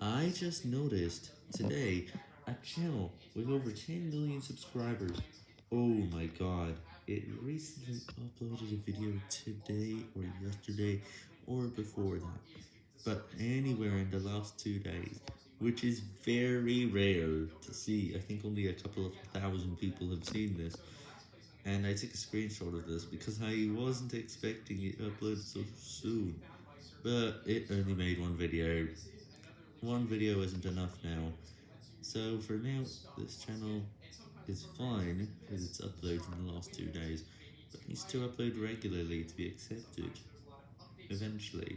I just noticed today a channel with over 10 million subscribers. Oh my god, it recently uploaded a video today or yesterday or before that, but anywhere in the last two days, which is very rare to see. I think only a couple of thousand people have seen this, and I took a screenshot of this because I wasn't expecting it uploaded so soon, but it only made one video. One video isn't enough now, so for now, this channel is fine because it's uploaded in the last two days, but needs to upload regularly to be accepted, eventually.